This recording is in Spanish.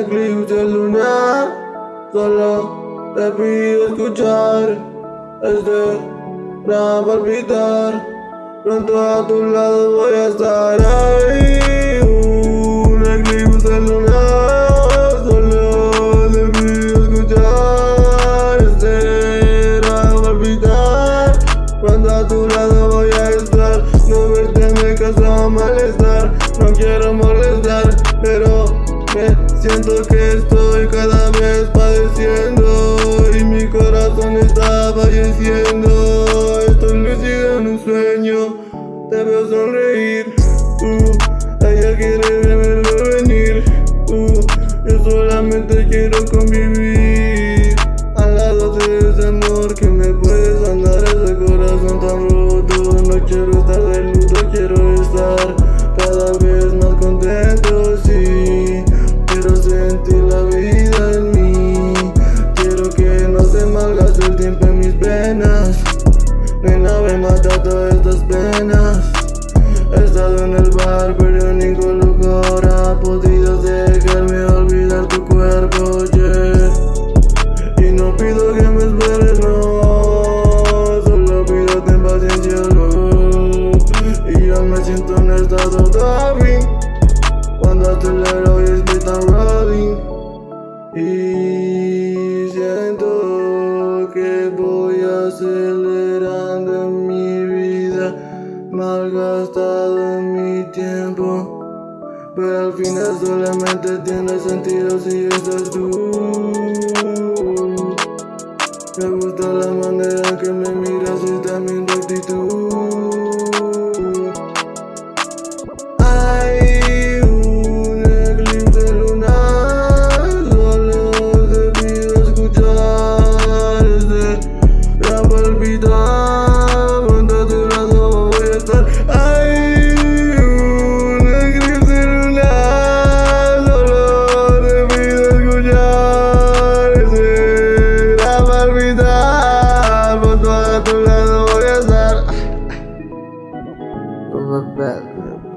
eclipse lunar. Solo te pido escuchar Este gran palpitar. Pronto a tu lado voy a estar ahí. Un eclipse lunar. Solo te pido escuchar Este gran palpitar. Pronto a tu lado voy a estar. No verte me causa malestar. No quiero molestar Pero me siento que estoy cada vez padeciendo Y mi corazón está falleciendo. Estoy lucido en un sueño Te veo sonreír. Uh, Ella quiere verlo venir. Uh, Yo solamente quiero convivir. Al lado de ese amor que me puedes andar Ese corazón tan roto. No quiero estar de luto, quiero estar En el bar, pero ningún lugar ha podido dejarme olvidar tu cuerpo, yeah. Y no pido que me esperes, no. Solo pido ten paciencia, no Y yo me siento en estado de Cuando a tu lado es tan rolling y siento que voy mi vida, malgastado en mi tiempo. Pero al final solamente tiene sentido si estás tú. Me gusta la manera que me miras y también tu actitud. well